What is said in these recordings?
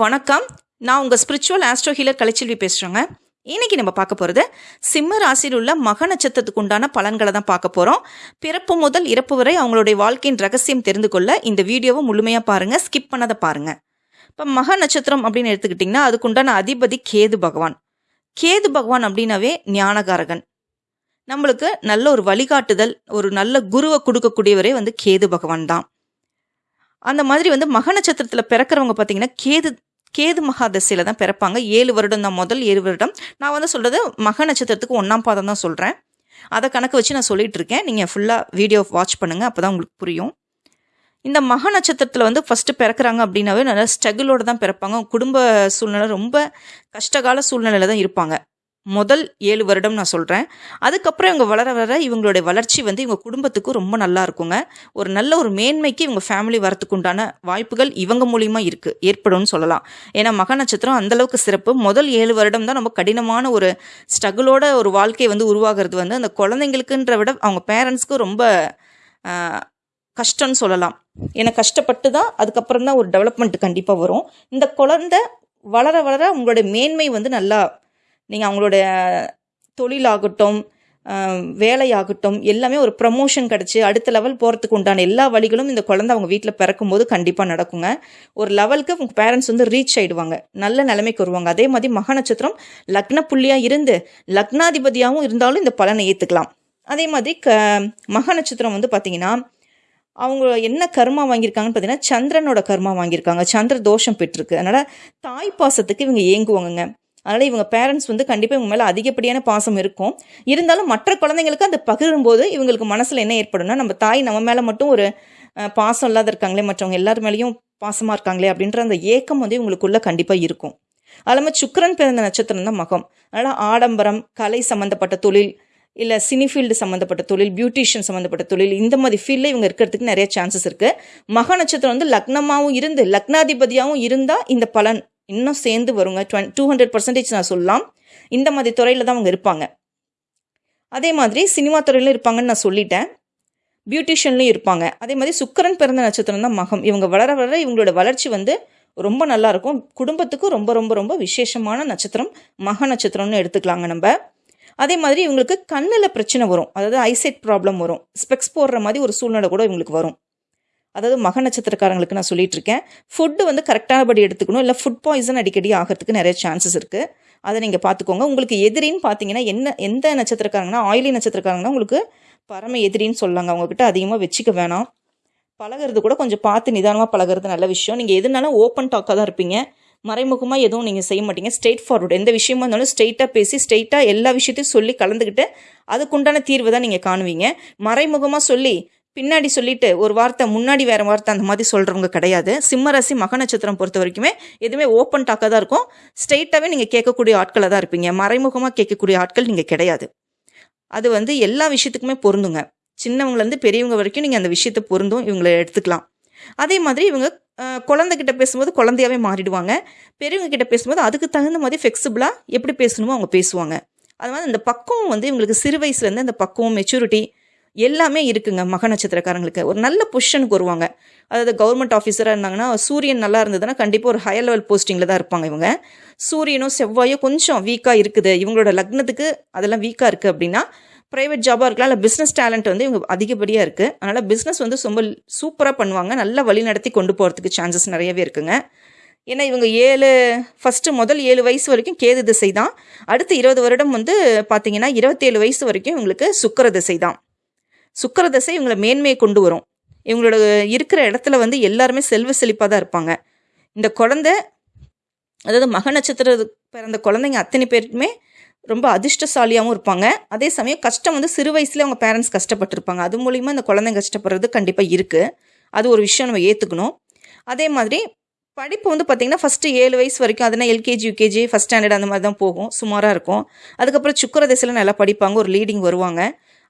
வணக்கம். நான் உங்கள் ஸ்பிரிச்சுவல் ஆஸ்ட்ரோ ஹீலர் கலைச்செல்வி பேசுகிறேங்க இன்னைக்கு நம்ம பார்க்க போகிறது சிம்ம ராசியில் உள்ள மக நட்சத்திரத்துக்கு உண்டான பலன்களை தான் பார்க்க போகிறோம் பிறப்பு முதல் இறப்பு வரை அவங்களுடைய வாழ்க்கையின் ரகசியம் தெரிந்து கொள்ள இந்த வீடியோவை முழுமையாக பாருங்கள் ஸ்கிப் பண்ணதை பாருங்கள் இப்போ மக நட்சத்திரம் அப்படின்னு எடுத்துக்கிட்டிங்கன்னா அதுக்குண்டான அதிபதி கேது பகவான். கேது பகவான் அப்படின்னாவே ஞானகாரகன். நம்மளுக்கு நல்ல ஒரு வழிகாட்டுதல் ஒரு நல்ல குருவை கொடுக்கக்கூடியவரே வந்து கேது பகவான் தான். அந்த மாதிரி வந்து மக நட்சத்திரத்தில் பிறக்கிறவங்க பார்த்தீங்கன்னா கேது கேது மகாதசையில் தான் பிறப்பாங்க. ஏழு வருடம் தான் முதல் ஏழு வருடம். நான் வந்து சொல்கிறது மக நட்சத்திரத்துக்கு ஒன்றாம் பாதம் தான் சொல்கிறேன் அதை கணக்கு வச்சு நான் சொல்லிகிட்டு இருக்கேன். நீங்கள் ஃபுல்லாக வீடியோ வாட்ச் பண்ணுங்கள் அப்போ தான் உங்களுக்கு புரியும். இந்த மக நட்சத்திரத்தில் வந்து ஃபஸ்ட்டு பிறக்கிறாங்க அப்படின்னாவே நல்லா ஸ்ட்ரகிளோடு தான் பிறப்பாங்க. குடும்ப சூழ்நிலை ரொம்ப கஷ்டகால சூழ்நிலையில் தான் இருப்பாங்க. முதல் ஏழு வருடம் நான் சொல்கிறேன் அதுக்கப்புறம் இவங்க வளர வளர இவங்களுடைய வளர்ச்சி வந்து இவங்க குடும்பத்துக்கும் ரொம்ப நல்லா இருக்குங்க. ஒரு நல்ல ஒரு மேன்மைக்கு இவங்க ஃபேமிலி வரத்துக்கு உண்டான வாய்ப்புகள் இவங்க மூலிமா இருக்குது ஏற்படும்னு சொல்லலாம். ஏன்னா மக நட்சத்திரம் அந்த அளவுக்கு சிறப்பு. முதல் ஏழு வருடம் தான் ரொம்ப கடினமான ஒரு ஸ்ட்ரகிளோட ஒரு வாழ்க்கை வந்து உருவாகிறது வந்து அந்த குழந்தைங்களுக்குன்ற விட அவங்க பேரண்ட்ஸ்க்கு ரொம்ப கஷ்டம்னு சொல்லலாம். ஏன்னா கஷ்டப்பட்டு தான் அதுக்கப்புறம் தான் ஒரு டெவலப்மெண்ட் கண்டிப்பாக வரும். இந்த குழந்தை வளர வளர உங்களுடைய மேன்மை வந்து நல்லா நீங்கள் அவங்களோட தொழிலாகட்டும் வேலையாகட்டும் எல்லாமே ஒரு ப்ரமோஷன் கிடச்சி அடுத்த லெவல் போகிறதுக்கு உண்டான எல்லா வழிகளும் இந்த குழந்தை அவங்க வீட்டில் பிறக்கும்போது கண்டிப்பாக நடக்குங்க. ஒரு லெவலுக்கு அவங்க பேரண்ட்ஸ் வந்து ரீச் ஆகிடுவாங்க நல்ல நிலைமைக்கு வருவாங்க. அதே மாதிரி மக நட்சத்திரம் லக்ன புள்ளியாக இருந்து லக்னாதிபதியாகவும் இருந்தாலும் இந்த பலனை ஏற்றுக்கலாம் அதே மாதிரி க மக நட்சத்திரம் வந்து பார்த்தீங்கன்னா அவங்க என்ன கர்மா வாங்கியிருக்காங்கன்னு பார்த்தீங்கன்னா சந்திரனோட கர்மா வாங்கியிருக்காங்க. சந்திர தோஷம் பெற்றிருக்கு. அதனால தாய் பாசத்துக்கு இவங்க ஏங்குவாங்கங்க. அதனால் இவங்க பேரண்ட்ஸ் வந்து கண்டிப்பாக இவங்க மேலே அதிகப்படியான பாசம் இருக்கும். இருந்தாலும் மற்ற குழந்தைங்களுக்கு அந்த பகிரும்போது இவங்களுக்கு மனசில் என்ன ஏற்படும்னா நம்ம தாய் நம்ம மேலே மட்டும் ஒரு பாசம் இல்லாத இருக்காங்களே மற்றவங்க எல்லார் மேலேயும் பாசமாக இருக்காங்களே அப்படின்ற அந்த ஏக்கம் வந்து இவங்களுக்குள்ள கண்டிப்பாக இருக்கும். அது இல்லாமல் பிறந்த நட்சத்திரம் தான் மகம். அதனால் ஆடம்பரம் கலை சம்மந்தப்பட்ட தொழில் இல்லை சினி ஃபீல்டு சம்மந்தப்பட்ட தொழில் பியூட்டிஷியன் சம்மந்தப்பட்ட தொழில் இந்த மாதிரி ஃபீல்டில் இவங்க இருக்கிறதுக்கு நிறைய சான்சஸ் இருக்குது மக நட்சத்திரம் வந்து லக்னமாகவும் இருந்து லக்னாதிபதியாகவும் இருந்தால் இந்த பலன் இன்னும் சேர்ந்து வருங்க. டுவென் டூ ஹண்ட்ரட் பர்சன்டேஜ் நான் சொல்லலாம். இந்த மாதிரி துறையில் தான் அவங்க இருப்பாங்க. அதே மாதிரி சினிமா துறையிலும் இருப்பாங்கன்னு நான் சொல்லிட்டேன். பியூட்டிஷியன்லையும் இருப்பாங்க. அதே மாதிரி சுக்கரன் பிறந்த நட்சத்திரம் தான் மகம். இவங்க வளர வளர இவங்களோட வளர்ச்சி வந்து ரொம்ப நல்லா இருக்கும். குடும்பத்துக்கும் ரொம்ப ரொம்ப ரொம்ப விசேஷமான நட்சத்திரம். மக நட்சத்திரம்னு எடுத்துக்கலாங்க நம்ம. அதே மாதிரி இவங்களுக்கு கண்ணில் பிரச்சனை வரும். அதாவது ஐசைட் ப்ராப்ளம் வரும். ஸ்பெக்ஸ் போடுற மாதிரி ஒரு சூழ்நிலை கூட இவங்களுக்கு வரும். அதாவது மக நட்சத்திரக்காரங்களுக்கு நான் சொல்லிட்டு இருக்கேன் ஃபுட்டு வந்து கரெக்டானபடி எடுத்துக்கணும். இல்லை ஃபுட் பாய்சன் அடிக்கடி ஆகிறதுக்கு நிறைய சான்சஸ் இருக்குது அதை நீங்கள் பார்த்துக்கோங்க. உங்களுக்கு எதிரின்னு பார்த்தீங்கன்னா என்ன எந்த நட்சத்திரக்காரங்கன்னா ஆயிலி நட்சத்திரக்காரங்கன்னா உங்களுக்கு பரம எதிரின்னு சொல்லாங்க. அவங்கக்கிட்ட அதிகமாக வச்சுக்க வேணாம். பழகுறது கூட கொஞ்சம் பார்த்து நிதானமாக பழகுறது நல்ல விஷயம். நீங்கள் எதுனாலும் ஓப்பன் டாக்காக தான் இருப்பீங்க. மறைமுகமாக எதுவும் நீங்கள் செய்ய மாட்டீங்க. ஸ்ட்ரெயிட் ஃபார்வர்டு எந்த விஷயமா இருந்தாலும் ஸ்ட்ரெயிட்டாக பேசி ஸ்ட்ரெயிட்டாக எல்லா விஷயத்தையும் சொல்லி கலந்துக்கிட்டு அதுக்குண்டான தீர்வு தான் நீங்கள் காணுவீங்க. மறைமுகமாக சொல்லி பின்னாடி சொல்லிட்டு ஒரு வார்த்தை முன்னாடி வேற வார்த்தை அந்த மாதிரி சொல்கிறவங்க கிடையாது. சிம்மராசி மக நட்சத்திரம் பொறுத்த வரைக்குமே எதுவுமே ஓப்பன் டாக்காக தான் இருக்கும். ஸ்ட்ரெயிட்டாகவே நீங்கள் கேட்கக்கூடிய ஆட்களாக தான் இருப்பீங்க. மறைமுகமாக கேட்கக்கூடிய ஆட்கள் நீங்கள் கிடையாது. அது வந்து எல்லா விஷயத்துக்குமே பொருந்துங்க. சின்னவங்கலேருந்து பெரியவங்க வரைக்கும் நீங்கள் அந்த விஷயத்தை பொருந்தும் இவங்களை எடுத்துக்கலாம். அதே மாதிரி இவங்க குழந்தைகிட்ட பேசும்போது குழந்தையாவே மாறிடுவாங்க. பெரியவங்க கிட்ட பேசும்போது அதுக்கு தகுந்த மாதிரி ஃப்ளெக்சிபிளாக எப்படி பேசணுமோ அவங்க பேசுவாங்க. அது மாதிரி அந்த பக்குவம் வந்து இவங்களுக்கு சிறு வயசுலேருந்து அந்த பக்குவம் மெச்சூரிட்டி எல்லாமே இருக்குங்க மக நட்சத்திரக்காரங்களுக்கு. ஒரு நல்ல பொசிஷனுக்கு வருவாங்க. அதாவது கவர்மெண்ட் ஆஃபீஸராக இருந்தாங்கன்னா சூரியன் நல்லா இருந்ததுன்னா கண்டிப்பாக ஒரு ஹையர் லெவல் போஸ்டிங்கில் தான் இருப்பாங்க இவங்க. சூரியனும் செவ்வாயும் கொஞ்சம் வீக்காக இருக்குது. இவங்களோட லக்னத்துக்கு அதெல்லாம் வீக்காக இருக்குது அப்படின்னா ப்ரைவேட் ஜாபாக இருக்கலாம் இல்லை பிஸ்னஸ் டேலண்ட் வந்து இவங்க அதிகப்படியாக இருக்குது அதனால் பிஸ்னஸ் வந்து ரொம்ப சூப்பராக பண்ணுவாங்க. நல்லா வழி நடத்தி கொண்டு போகிறதுக்கு சான்சஸ் நிறையவே இருக்குங்க. ஏன்னா இவங்க ஏழு ஃபஸ்ட்டு முதல் ஏழு வயசு வரைக்கும் கேது திசை தான் அடுத்து இருபது வருடம் வந்து பார்த்தீங்கன்னா இருபத்தேழு வயசு வரைக்கும் இவங்களுக்கு சுக்கர திசை தான் சுக்கிர திசை இவங்களை மேன்மையை கொண்டு வரும். இவங்களோட இருக்கிற இடத்துல வந்து எல்லாருமே செல்வ செழிப்பாக தான் இருப்பாங்க. இந்த குழந்தை அதாவது மக நட்சத்திர பிறந்த குழந்தைங்க அத்தனை பேருக்குமே ரொம்ப அதிர்ஷ்டசாலியாகவும் இருப்பாங்க. அதே சமயம் கஷ்டம் வந்து சிறு வயசுல அவங்க பேரண்ட்ஸ் கஷ்டப்பட்டிருப்பாங்க. அது மூலிமா இந்த குழந்தைங்க கஷ்டப்படுறது கண்டிப்பாக இருக்குது அது ஒரு விஷயம் நம்ம ஏற்றுக்கணும் அதே மாதிரி படிப்பு வந்து பார்த்திங்கன்னா ஃபஸ்ட்டு ஏழு வயசு வரைக்கும் அதுனா எல்கேஜி யூகேஜி ஃபஸ்ட் ஸ்டாண்டர்ட் அந்த மாதிரி தான் போகும். சுமாராக இருக்கும். அதுக்கப்புறம் சுக்கர திசையில் நல்லா படிப்பாங்க. ஒரு லீடிங் வருவாங்க.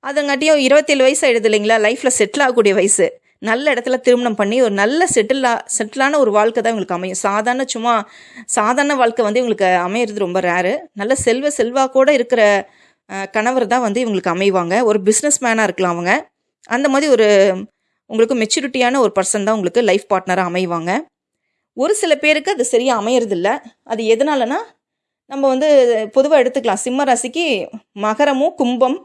அதங்காட்டியும் இருபத்தேழு வயசு ஆயிடுது இல்லைங்களா? லைஃப்பில் செட்டில் ஆகக்கூடிய வயசு. நல்ல இடத்துல திருமணம் பண்ணி ஒரு நல்ல செட்டில் செட்டிலான ஒரு வாழ்க்கை தான் இவங்களுக்கு அமையும். சாதாரண சும்மா சாதாரண வாழ்க்கை வந்து இவங்களுக்கு அமையிறது ரொம்ப ரேரு நல்ல செல்வ செல்வாக்கோட இருக்கிற கணவர் தான் வந்து இவங்களுக்கு அமைவாங்க. ஒரு பிஸ்னஸ் மேனாக இருக்கலாம் அவங்க. அந்த மாதிரி ஒரு உங்களுக்கு மெச்சூரிட்டியான ஒரு பர்சன் தான் உங்களுக்கு லைஃப் பார்ட்னராக அமைவாங்க. ஒரு சில பேருக்கு அது சரியாக அமையறதில்ல. அது எதனாலனா நம்ம வந்து பொதுவாக எடுத்துக்கலாம். சிம்ம ராசிக்கு மகரமும் கும்பம்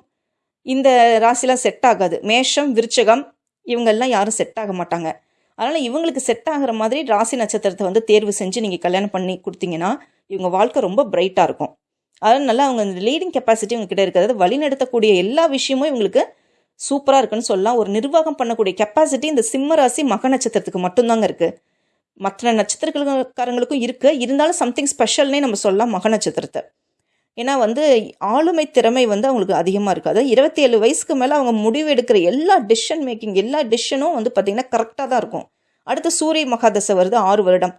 இந்த ராசிலாம் செட் ஆகாது. மேஷம் விருச்சகம் இவங்கெல்லாம் யாரும் செட் ஆக மாட்டாங்க. அதனால் இவங்களுக்கு செட் ஆகிற மாதிரி ராசி நட்சத்திரத்தை வந்து தேர்வு செஞ்சு நீங்கள் கல்யாணம் பண்ணி கொடுத்தீங்கன்னா இவங்க வாழ்க்கை ரொம்ப பிரைட்டாக இருக்கும். அதனால் நல்லா அவங்க அந்த லீடிங் கெப்பாசிட்டி உங்ககிட்ட இருக்கிறது வழிநடத்தக்கூடிய எல்லா விஷயமும் இவங்களுக்கு சூப்பராக இருக்குன்னு சொல்லலாம். ஒரு நிர்வாகம் பண்ணக்கூடிய கெப்பாசிட்டி இந்த சிம்ம ராசி மக நட்சத்திரத்துக்கு மட்டும்தாங்க இருக்குது மற்ற நட்சத்திரக்காரங்களுக்கும் இருக்குது இருந்தாலும் சம்திங் ஸ்பெஷல்னே நம்ம சொல்லலாம் மக நட்சத்திரத்தை. ஏன்னா வந்து ஆளுமை திறமை வந்து அவங்களுக்கு அதிகமாக இருக்குது. அதாவது இருபத்தி ஏழு வயசுக்கு மேலே அவங்க முடிவு எடுக்கிற எல்லா டிசிஷன் மேக்கிங் எல்லா டிசிஷனும் வந்து பார்த்திங்கன்னா கரெக்டாக தான் இருக்கும். அடுத்து சூரிய மகாதசை வருது ஆறு வருடம்.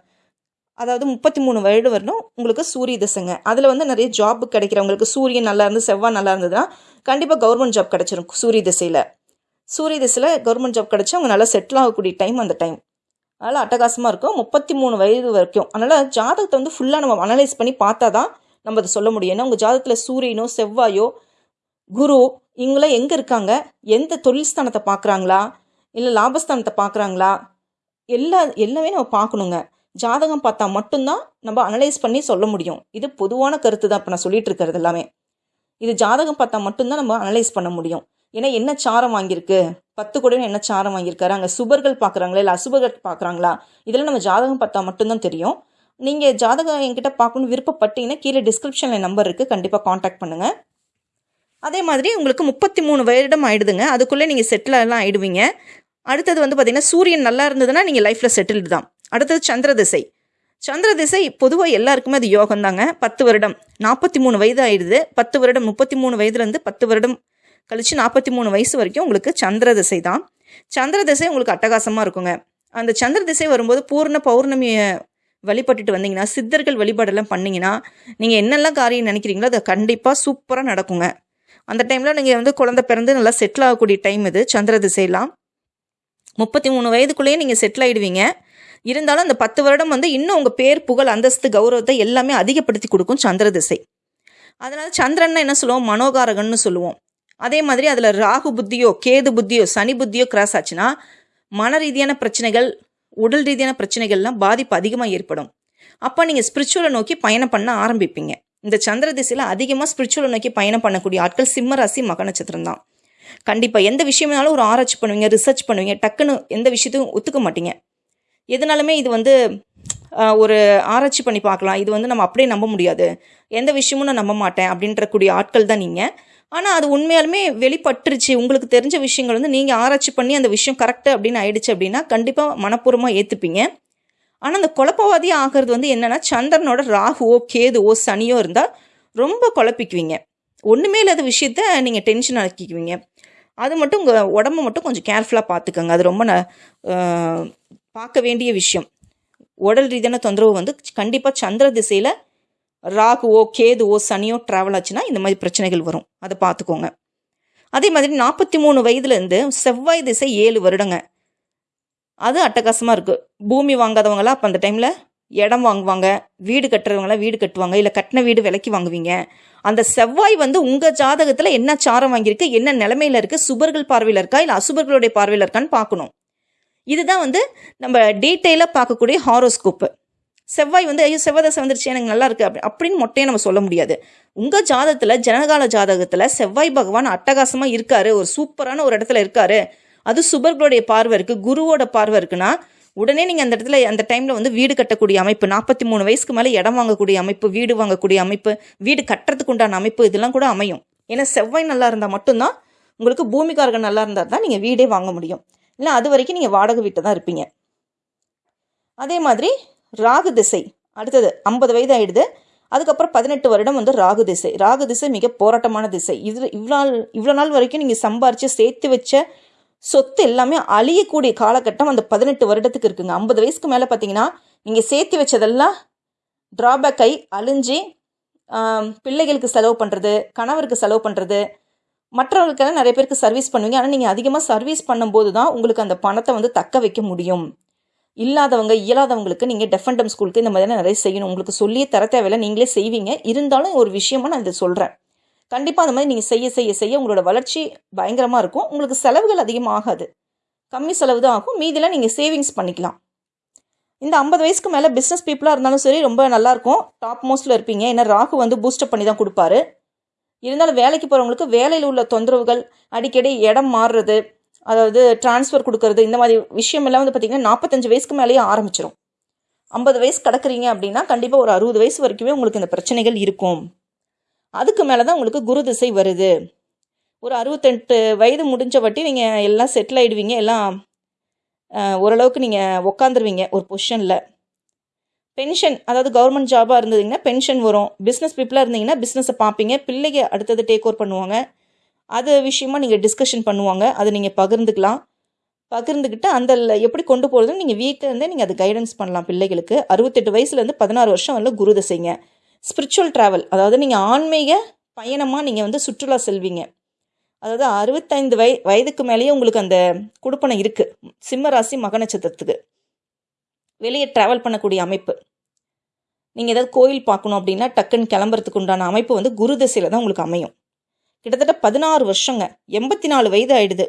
அதாவது முப்பத்தி மூணு வயது வரணும் உங்களுக்கு சூரிய தசைங்க. அதில் வந்து நிறைய ஜாப் கிடைக்கிறவங்களுக்கு சூரியன் நல்லா இருந்து செவ்வாய் நல்லா இருந்ததுன்னா கண்டிப்பாக கவர்மெண்ட் ஜாப் கிடச்சிரும் சூரிய திசையில். சூரிய திசையில் கவர்மெண்ட் ஜாப் கிடச்சி அவங்க நல்லா செட்டில் ஆகக்கூடிய டைம் அந்த டைம் அதனால் அட்டகாசமாக இருக்கும். முப்பத்தி மூணு வயது வரைக்கும். அதனால் ஜாதகத்தை வந்து ஃபுல்லாக நம்ம அனலைஸ் பண்ணி பார்த்தா தான் நம்ம அதை சொல்ல முடியும். ஏன்னா உங்கள் ஜாதகத்தில் சூரியனோ செவ்வாயோ குரு இவங்களாம் எங்கே இருக்காங்க? எந்த தொழில் ஸ்தானத்தை பார்க்குறாங்களா? இல்லை லாபஸ்தானத்தை பார்க்குறாங்களா? எல்லா எல்லாமே நம்ம பார்க்கணுங்க. ஜாதகம் பார்த்தா மட்டும்தான் நம்ம அனலைஸ் பண்ணி சொல்ல முடியும். இது பொதுவான கருத்து தான். இப்போ நான் சொல்லிட்டு இருக்கிறது எல்லாமே. இது ஜாதகம் பார்த்தா மட்டும்தான் நம்ம அனலைஸ் பண்ண முடியும். ஏன்னா என்ன சாரம் வாங்கியிருக்கு? பத்து கோடின்னு என்ன சாரம் வாங்கியிருக்காரு? அங்கே சுபர்கள் பார்க்குறாங்களா? இல்லை அசுபர்கள் பார்க்குறாங்களா? இதெல்லாம் நம்ம ஜாதகம் பார்த்தா மட்டும்தான் தெரியும். நீங்கள் ஜாதகம் என்கிட்ட பார்க்கணுன்னு விருப்பப்பட்டீங்கன்னா கீழே டிஸ்கிரிப்ஷனில் நம்பர் இருக்குது கண்டிப்பாக காண்டாக்ட் பண்ணுங்கள் அதே மாதிரி உங்களுக்கு முப்பத்தி மூணு வருடம் ஆகிடுதுங்க அதுக்குள்ளே நீங்கள் செட்டிலெல்லாம் ஆகிடுவீங்க அடுத்தது வந்து பார்த்திங்கன்னா சூரியன் நல்லா இருந்ததுன்னா நீங்கள் லைஃப்பில் செட்டில்டு தான். அடுத்தது சந்திர திசை. சந்திர திசை பொதுவாக எல்லாருக்குமே அது யோகம் தாங்க பத்து வருடம் நாற்பத்தி மூணு வயது ஆயிடுது. பத்து வருடம் முப்பத்தி மூணு வயதுலேருந்து பத்து வருடம் கழித்து நாற்பத்தி மூணு வயசு வரைக்கும் உங்களுக்கு சந்திர திசை தான். சந்திர திசை உங்களுக்கு அட்டகாசமாக இருக்குங்க. அந்த சந்திர திசை வரும்போது பூர்ண பௌர்ணமியை வழிபட்டுட்டு வந்தீங்கன்னா சித்தர்கள் வழிபாடெல்லாம் பண்ணிங்கன்னா நீங்கள் என்னெல்லாம் காரியம் நினைக்கிறீங்களோ அதை கண்டிப்பாக சூப்பராக நடக்குங்க. அந்த டைமில் நீங்கள் வந்து குழந்தை பிறந்து நல்லா செட்டில் ஆகக்கூடிய டைம் இது. சந்திர திசையெல்லாம். முப்பத்தி மூணு வயதுக்குள்ளேயே நீங்கள் செட்டில் ஆகிடுவீங்க இருந்தாலும் அந்த பத்து வருடம் வந்து இன்னும் உங்கள் பேர் புகழ் அந்தஸ்து கௌரவத்தை எல்லாமே அதிகப்படுத்தி கொடுக்கும் சந்திர திசை. அதனால் சந்திரன்னா என்ன சொல்லுவோம்? மனோகாரகன்னு சொல்லுவோம். அதே மாதிரி அதில் ராகு புத்தியோ கேது புத்தியோ சனி புத்தியோ கிராஸ் ஆச்சுன்னா மன ரீதியான பிரச்சனைகள் உடல் ரீதியான பிரச்சனைகள்லாம் பாதிப்பு அதிகமாக ஏற்படும். அப்போ நீங்கள் ஸ்பிரிச்சுவலை நோக்கி பயணம் பண்ண ஆரம்பிப்பீங்க. இந்த சந்திர திசையில் அதிகமாக ஸ்பிரிச்சுவலை நோக்கி பயணம் பண்ணக்கூடிய ஆட்கள் சிம்ம ராசி மக நட்சத்திரம் தான். கண்டிப்பாக எந்த விஷயம்னாலும் ஒரு ஆராய்ச்சி பண்ணுவீங்க ரிசர்ச் பண்ணுவீங்க டக்குன்னு எந்த விஷயத்தையும் ஒத்துக்க மாட்டீங்க. எதனாலுமே இது வந்து ஒரு ஆராய்ச்சி பண்ணி பார்க்கலாம். இது வந்து நம்ம அப்படியே நம்ப முடியாது. எந்த விஷயமும் நான் நம்ப மாட்டேன் அப்படின்ற கூடிய ஆட்கள் தான் நீங்கள் ஆனால் அது உண்மையாலுமே வெளிப்பட்டுருச்சு. உங்களுக்கு தெரிஞ்ச விஷயங்கள் வந்து நீங்கள் ஆராய்ச்சி பண்ணி அந்த விஷயம் கரெக்டு அப்படின்னு ஆயிடுச்சு அப்படின்னா கண்டிப்பாக மனப்பூர்வமாக ஏற்றுப்பீங்க ஆனால் அந்த குழப்பவாதியாக ஆகிறது வந்து என்னென்னா சந்திரனோட ராகுவோ கேதுவோ சனியோ இருந்தால் ரொம்ப குழப்பிக்குவீங்க. ஒன்றுமே இல்லாத விஷயத்த நீங்கள் டென்ஷன் ஆக்கிக்குவீங்க. அது மட்டும் உங்கள் உடம்ப மட்டும் கொஞ்சம் கேர்ஃபுல்லாக பார்த்துக்கோங்க அது ரொம்ப ந- பார்க்க வேண்டிய விஷயம். உடல் ரீதியான தொந்தரவு வந்து கண்டிப்பாக சந்திர திசையில் ராகுவோ கேதுவோ சனியோ ட்ராவல் ஆச்சுன்னா இந்த மாதிரி பிரச்சனைகள் வரும். அதை பார்த்துக்கோங்க. அதே மாதிரி நாற்பத்தி மூணு வயதுலேருந்து செவ்வாய் திசை ஏழு வருடங்க. அது அட்டகாசமாக இருக்குது பூமி வாங்காதவங்களாம் அப்போ அந்த டைமில் இடம் வாங்குவாங்க வீடு கட்டுறவங்களாம் வீடு கட்டுவாங்க இல்லை கட்டின வீடு விலைக்கு வாங்குவீங்க. அந்த செவ்வாய் வந்து உங்கள் ஜாதகத்தில் என்ன சாரம் வாங்கியிருக்கு என்ன நிலமையில இருக்குது சுபர்கள் பார்வையில் இருக்கா இல்லை அசுபர்களுடைய பார்வையில் இருக்கான்னு பார்க்கணும். இதுதான் வந்து நம்ம டீட்டெயிலாக பார்க்கக்கூடிய ஹாரோஸ்கோப்பு செவ்வாய் வந்து ஐயோ செவ்வாய் தசை வந்துருச்சு எனக்கு நல்லா இருக்குது அப்படி அப்படின்னு மொட்டையை நம்ம சொல்ல முடியாது. உங்கள் ஜாதகத்தில் ஜனகால ஜாதகத்தில் செவ்வாய் பகவான் அட்டகாசமாக இருக்காரு ஒரு சூப்பரான ஒரு இடத்துல இருக்காரு. அது சுபர்களுடைய பார்வை இருக்குது குருவோட பார்வை இருக்குன்னா உடனே நீங்கள் அந்த இடத்துல அந்த டைமில் வந்து வீடு கட்டக்கூடிய அமைப்பு நாற்பத்தி மூணு வயசுக்கு மேலே இடம் வாங்கக்கூடிய அமைப்பு வீடு வாங்கக்கூடிய அமைப்பு வீடு கட்டுறதுக்கு உண்டான அமைப்பு இதெல்லாம் கூட அமையும். ஏன்னா செவ்வாய் நல்லா இருந்தால் மட்டும்தான் உங்களுக்கு பூமிக்காரர்கள் நல்லா இருந்தால் தான் நீங்கள் வீடே வாங்க முடியும். இல்லை அது வரைக்கும் நீங்கள் வாடகை வீட்டை தான் இருப்பீங்க. அதே மாதிரி ராகு திசை. அடுத்தது ஐம்பது வயது ஆயிடுது அதுக்கப்புறம் பதினெட்டு வருடம் வந்து ராகு திசை. ராகு திசை மிக போராட்டமான திசை. இது இவ்வளோ நாள் இவ்வளோ நாள் வரைக்கும் நீங்கள் சம்பாரித்து சேர்த்து வச்ச சொத்து எல்லாமே அழியக்கூடிய காலகட்டம் அந்த பதினெட்டு வருடத்துக்கு இருக்குங்க. ஐம்பது வயசுக்கு மேலே பார்த்தீங்கன்னா நீங்கள் சேர்த்து வச்சதெல்லாம் ட்ராபேக்கை அழிஞ்சு பிள்ளைகளுக்கு செலவு பண்ணுறது கணவருக்கு செலவு பண்ணுறது மற்றவர்களுக்கெல்லாம் நிறைய பேருக்கு சர்வீஸ் பண்ணுவீங்க. ஆனால் நீங்கள் அதிகமாக சர்வீஸ் பண்ணும்போது தான் உங்களுக்கு அந்த பணத்தை வந்து தக்க வைக்க முடியும். இல்லாதவங்க இயலாதவங்களுக்கு நீங்கள் டெஃபண்டம் ஸ்கூலுக்கு இந்த மாதிரி நிறைய செய்யணும். உங்களுக்கு சொல்லியே தர தேவையில்லை நீங்களே செய்வீங்க. இருந்தாலும் ஒரு விஷயமா நான் இதை சொல்கிறேன் கண்டிப்பாக அந்த மாதிரி நீங்கள் செய்ய செய்ய செய்ய உங்களோட வளர்ச்சி பயங்கரமாக இருக்கும். உங்களுக்கு செலவுகள் அதிகமாக ஆகாது. கம்மி செலவு தான் ஆகும். மீதிலாம் நீங்கள் சேவிங்ஸ் பண்ணிக்கலாம். இந்த ஐம்பது வயசுக்கு மேலே பிஸ்னஸ் பீப்புளாக இருந்தாலும் சரி ரொம்ப நல்லாயிருக்கும் டாப் மோஸ்ட்டில் இருப்பீங்க. ஏன்னா ராகு வந்து பூஸ்டப் பண்ணி தான் கொடுப்பாரு. இருந்தாலும் வேலைக்கு போகிறவங்களுக்கு வேலையில் உள்ள தொந்தரவுகள் அடிக்கடி இடம் மாறுறது அதாவது டிரான்ஸ்ஃபர் கொடுக்கறது இந்த மாதிரி விஷயமெல்லாம் வந்து பார்த்திங்கன்னா நாற்பத்தஞ்சு வயசுக்கு மேலேயே ஆரம்பிச்சிடும் ஐம்பது வயசு கிடக்குறீங்க அப்படின்னா கண்டிப்பாக ஒரு அறுபது வயசு வரைக்குமே உங்களுக்கு இந்த பிரச்சனைகள் இருக்கும். அதுக்கு மேலே தான் உங்களுக்கு குரு திசை வருது. ஒரு அறுபத்தெட்டு வயது முடிஞ்ச வட்டி நீங்கள் எல்லாம் செட்டில் ஆகிடுவீங்க எல்லாம் ஓரளவுக்கு நீங்கள் உக்காந்துருவீங்க ஒரு பொசிஷனில் பென்ஷன் அதாவது கவர்மெண்ட் ஜாபாக இருந்ததுங்கன்னா பென்ஷன் வரும். பிஸ்னஸ் பீப்புளாக இருந்தீங்கன்னா பிஸ்னஸை பார்ப்பீங்க. பிள்ளைங்க அடுத்தது டேக் ஓவர் பண்ணுவாங்க. அது விஷயமா நீங்கள் டிஸ்கஷன் பண்ணுவாங்க. அதை நீங்கள் பகிர்ந்துக்கலாம். பகிர்ந்துக்கிட்டு அந்த எப்படி கொண்டு போகிறதுன்னு நீங்கள் வீட்டில் இருந்தே நீங்கள் அது கைடன்ஸ் பண்ணலாம் பிள்ளைகளுக்கு. அறுபத்தெட்டு வயசுலேருந்து பதினாறு வருஷம் வரல குரு தசைங்க. ஸ்பிரிச்சுவல் ட்ராவல் அதாவது நீங்கள் ஆன்மீக பயணமாக நீங்கள் வந்து சுற்றுலா செல்வீங்க. அதாவது அறுபத்தைந்து வய வயதுக்கு மேலேயே உங்களுக்கு அந்த குடுப்பனை இருக்குது சிம்ம ராசி மக நட்சத்திரத்துக்கு. வெளியே ட்ராவல் பண்ணக்கூடிய அமைப்பு. நீங்கள் ஏதாவது கோயில் பார்க்கணும் அப்படின்னா டக்குன்னு கிளம்புறதுக்கு உண்டான அமைப்பு வந்து குரு தசையில் தான் உங்களுக்கு அமையும். கிட்டத்தட்ட பதினாறு வருஷங்க. எண்பத்தி நாலு வயது ஆயிடுது.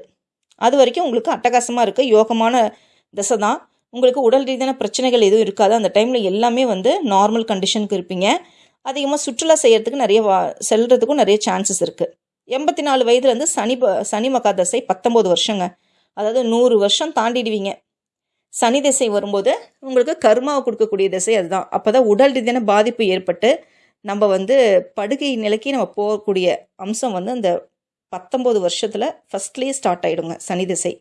அது வரைக்கும் உங்களுக்கு அட்டகாசமாக இருக்குது யோகமான திசை தான். உங்களுக்கு உடல் ரீதியான பிரச்சனைகள் எதுவும் இருக்காது. அந்த டைமில் எல்லாமே வந்து நார்மல் கண்டிஷனுக்கு இருப்பீங்க. அதிகமாக சுற்றுலா செய்கிறதுக்கு நிறைய வா செல்றதுக்கும் நிறைய சான்சஸ் இருக்குது எண்பத்தி நாலு வயதுலேருந்து சனி ப- சனி மகா தசை பத்தொம்போது வருஷங்க. அதாவது நூறு வருஷம் தாண்டிடுவீங்க. சனி திசை வரும்போது உங்களுக்கு கர்மாவை கொடுக்கக்கூடிய திசை அதுதான். அப்போ தான் உடல் ரீதியான பாதிப்பு ஏற்பட்டு நம்ம வந்து படுகை நிலைக்கு நம்ம போகக்கூடிய அம்சம் வந்து அந்த பத்தொம்போது வருஷத்தில் ஃபஸ்ட்லேயே ஸ்டார்ட் ஆகிடுங்க சனி திசை.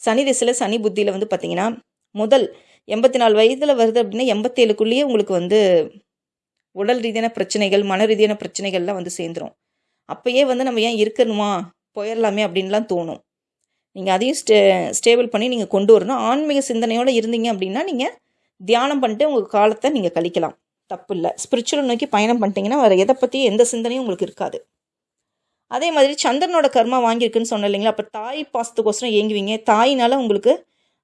சனி திசையில் சனி புத்தியில் வந்து பார்த்தீங்கன்னா முதல் எண்பத்தி நாலு வயதில் வருது அப்படின்னா எண்பத்தேழுக்குள்ளேயே உங்களுக்கு வந்து உடல் ரீதியான பிரச்சனைகள் மன ரீதியான பிரச்சனைகள்லாம் வந்து சேர்ந்துரும். அப்போயே வந்து நம்ம ஏன் இருக்கணுமா? போயிடலாமே அப்படின்லாம் தோணும். நீங்கள் அதையும் ஸ்டே ஸ்டேபிள் பண்ணி நீங்கள் கொண்டு வரணும். ஆன்மீக சிந்தனையோடு இருந்தீங்க அப்படின்னா நீங்கள் தியானம் பண்ணிட்டு உங்கள் காலத்தை நீங்கள் கழிக்கலாம். தப்பு இல்லை ஸ்பிரிச்சுவல் நோக்கி பயணம் பண்ணிட்டீங்கன்னா வேறு எதை பற்றி எந்த சிந்தனையும் உங்களுக்கு இருக்காது. அதே மாதிரி சந்திரனோட கர்மா வாங்கியிருக்குன்னு சொன்ன இல்லைங்களா? அப்போ தாய் பாசத்துக்கோசரம் ஏங்குவீங்க. தாயினால உங்களுக்கு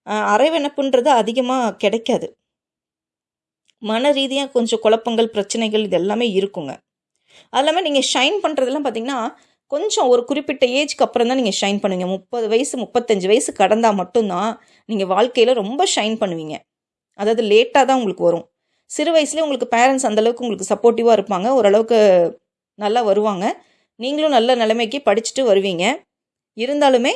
அஹ், அரைவெனப்புன்றது அதிகமாக கிடைக்காது. மன ரீதியாக கொஞ்சம் குழப்பங்கள் பிரச்சனைகள் இது எல்லாமே இருக்குங்க. அது இல்லாமல் நீங்கள் ஷைன் பண்ணுறதெல்லாம் பார்த்தீங்கன்னா கொஞ்சம் ஒரு குறிப்பிட்ட ஏஜ்க்கு அப்புறம் தான் நீங்கள் ஷைன் பண்ணுவீங்க. முப்பது வயசு முப்பத்தஞ்சு வயசு கடந்தால் மட்டும்தான் நீங்கள் வாழ்க்கையில் ரொம்ப ஷைன் பண்ணுவீங்க. அதாவது லேட்டாக தான் உங்களுக்கு வரும். சிறு வயசுலேயே உங்களுக்கு பேரண்ட்ஸ் அந்தளவுக்கு உங்களுக்கு சப்போர்ட்டிவாக இருப்பாங்க. ஓரளவுக்கு நல்லா வருவாங்க. நீங்களும் நல்ல நிலைமைக்கு படிச்சுட்டு வருவீங்க. இருந்தாலுமே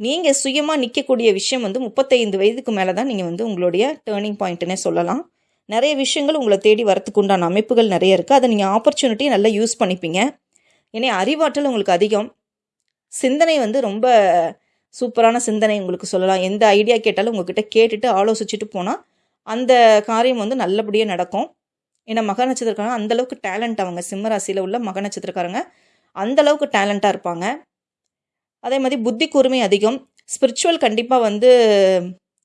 நீங்கள் சுயமாக நிற்கக்கூடிய விஷயம் வந்து முப்பத்தைந்து வயதுக்கு மேலே தான் நீங்கள் வந்து உங்களுடைய டேர்னிங் பாயிண்ட்டுனே சொல்லலாம். நிறைய விஷயங்கள் உங்களை தேடி வரத்துக்கு உண்டான அமைப்புகள் நிறைய இருக்குது அதை நீங்கள் ஆப்பர்ச்சுனிட்டி நல்லா யூஸ் பண்ணிப்பீங்க. ஏன்னா அறிவாற்றல் உங்களுக்கு அதிகம். சிந்தனை வந்து ரொம்ப சூப்பரான சிந்தனை உங்களுக்கு சொல்லலாம். எந்த ஐடியா கேட்டாலும் உங்ககிட்ட கேட்டுட்டு ஆலோசிச்சுட்டு போனால் அந்த காரியம் வந்து நல்லபடியாக நடக்கும். ஏன்னா மக நட்சத்திரக்காரங்க அந்தளவுக்கு டேலண்ட் அவங்க. சிம்ம ராசியில் உள்ள மக நட்சத்திரக்காரங்க. அந்தளவுக்கு டேலண்ட்டாக இருப்பாங்க. அதே மாதிரி புத்தி கூர்மை அதிகம். ஸ்பிரிச்சுவல் கண்டிப்பாக வந்து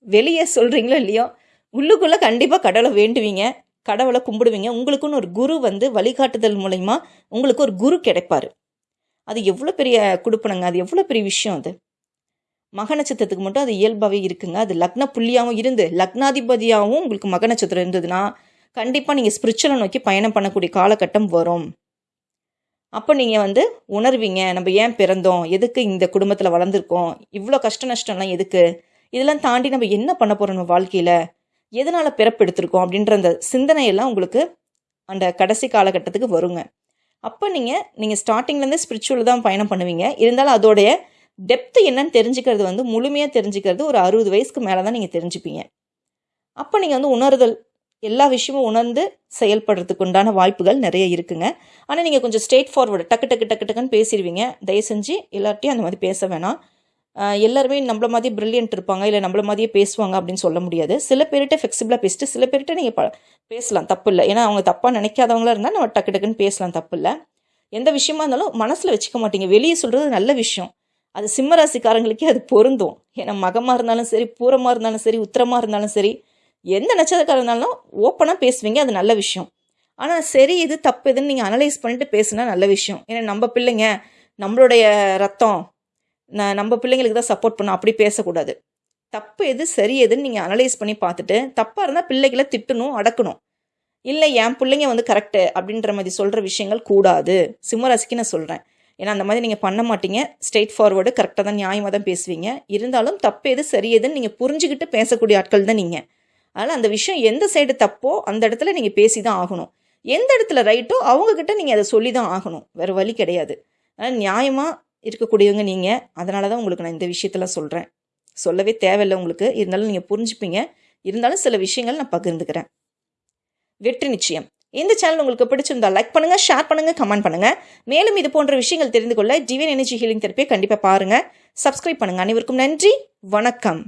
வெளியே சொல்கிறீங்களோ இல்லையோ உள்ளுக்குள்ளே கண்டிப்பாக கடவுளை வேண்டுவீங்க. கடவுளை கும்பிடுவீங்க. உங்களுக்குன்னு ஒரு குரு வந்து வழிகாட்டுதல் மூலயமா உங்களுக்கு ஒரு குரு கிடைப்பார். அது எவ்வளோ பெரிய கொடுப்பனுங்க. அது எவ்வளோ பெரிய விஷயம் அது. மக நட்சத்திரத்துக்கு மட்டும் அது இயல்பாகவே இருக்குங்க. அது லக்ன புள்ளியாகவும் இருந்து லக்னாதிபதியாகவும் உங்களுக்கு மக நட்சத்திரம் இருந்ததுன்னா கண்டிப்பாக நீங்கள் ஸ்பிரிச்சுவலை நோக்கி பயணம் பண்ணக்கூடிய காலகட்டம் வரும். அப்போ நீங்கள் வந்து உணர்வீங்க நம்ம ஏன் பிறந்தோம் எதுக்கு இந்த குடும்பத்தில் வளர்ந்துருக்கோம் இவ்வளோ கஷ்ட நஷ்டம்லாம் எதுக்கு இதெல்லாம் தாண்டி நம்ம என்ன பண்ண போகிறோம் நம்ம வாழ்க்கையில் எதனால் பிறப்பெடுத்திருக்கோம் அப்படின்ற அந்த சிந்தனையெல்லாம் உங்களுக்கு அந்த கடைசி காலகட்டத்துக்கு வருங்க. அப்போ நீங்கள் நீங்கள் ஸ்டார்டிங்லேருந்து ஸ்பிரிச்சுவல் தான் பயணம் பண்ணுவீங்க. இருந்தாலும் அதோடைய டெப்த்து என்னன்னு தெரிஞ்சுக்கிறது வந்து முழுமையாக தெரிஞ்சுக்கிறது ஒரு அறுபது வயசுக்கு மேலே தான் நீங்கள் தெரிஞ்சுப்பீங்க. அப்போ நீங்கள் வந்து உணர்தல் எல்லா விஷயமும் உணர்ந்து செயல்படுறதுக்கு உண்டான வாய்ப்புகள் நிறைய இருக்குங்க. ஆனால் நீங்கள் கொஞ்சம் ஸ்ட்ரெயிட் ஃபார்வர்டு டக்கு டக்கு டக்கு டக்குன்னு பேசிடுவீங்க. தயவு செஞ்சு எல்லார்ட்டையும் அந்த மாதிரி பேச வேணாம். எல்லாருமே நம்மள மாதிரி பிரில்லியன்ட் இருப்பாங்க இல்லை நம்மள மாதிரியே பேசுவாங்க அப்படின்னு சொல்ல முடியாது. சில பேர்கிட்ட ஃப்ளெக்சிபிளாக பேசிட்டு சில பேர்கிட்ட நீங்கள் ப பேசலாம் தப்பு இல்லை. ஏன்னா அவங்க தப்பாக நினைக்காதவங்களா இருந்தால் நம்ம டக்கு டக்குன்னு பேசலாம் தப்பு இல்லை. எந்த விஷயமா இருந்தாலும் மனசில் வச்சுக்க மாட்டீங்க. வெளியே சொல்கிறது நல்ல விஷயம். அது சிம்மராசிக்காரங்களுக்கே அது பொருந்தும். ஏன்னா மகமாக இருந்தாலும் சரி பூரமாக இருந்தாலும் சரி உத்தரமாக இருந்தாலும் சரி எந்த நட்சத்திரக்காரர் இருந்தாலும் ஓப்பனாக பேசுவீங்க அது நல்ல விஷயம். ஆனால் சரி இது தப்பு எதுன்னு நீங்கள் அனலைஸ் பண்ணிட்டு பேசுனா நல்ல விஷயம். ஏன்னா நம்ம பிள்ளைங்க நம்மளுடைய ரத்தம் நம்ம பிள்ளைங்களுக்கு தான் சப்போர்ட் பண்ணோம். அப்படி பேசக்கூடாது. தப்பு எது சரி எதுன்னு நீங்கள் அனலைஸ் பண்ணி பார்த்துட்டு தப்பாக இருந்தால் பிள்ளைகளை திட்டணும் அடக்கணும். இல்லை என் பிள்ளைங்க வந்து கரெக்டு அப்படின்ற மாதிரி சொல்கிற விஷயங்கள் கூடாது. சிம்மராசிக்கு நான் சொல்கிறேன் ஏன்னா அந்த மாதிரி நீங்கள் பண்ண மாட்டீங்க. ஸ்ட்ரெயிட் ஃபார்வர்டு கரெக்டாக தான் நியாயமாக தான் பேசுவீங்க. இருந்தாலும் தப்பு எது சரி எதுன்னு நீங்கள் புரிஞ்சுக்கிட்டு பேசக்கூடிய ஆட்கள் தான் நீங்கள் அதனால் அந்த விஷயம் எந்த சைடு தப்போ அந்த இடத்துல நீங்கள் பேசி தான் ஆகணும். எந்த இடத்துல ரைட்டோ அவங்கக்கிட்ட நீங்கள் அதை சொல்லி தான் ஆகணும். வேறு வழி கிடையாது. அதனால் நியாயமாக இருக்கக்கூடியவங்க நீங்கள் அதனால தான் உங்களுக்கு நான் இந்த விஷயத்தெல்லாம் சொல்கிறேன் சொல்லவே தேவையில்லை உங்களுக்கு. இருந்தாலும் நீங்கள் புரிஞ்சுப்பீங்க. இருந்தாலும் சில விஷயங்கள் நான் பகிர்ந்துக்கிறேன். வெற்றி நிச்சயம். இந்த சேனல் உங்களுக்கு பிடிச்சிருந்தா லைக் பண்ணுங்க ஷேர் பண்ணுங்க கமெண்ட் பண்ணுங்க. மேலும் இது போன்ற விஷயங்கள் தெரிந்து கொள்ள டிவியன் எனர்ஜி ஹீலிங் தெரப்பியை கண்டிப்பாக பாருங்க. சப்ஸ்கிரைப் பண்ணுங்க. அனைவருக்கும் நன்றி. வணக்கம்.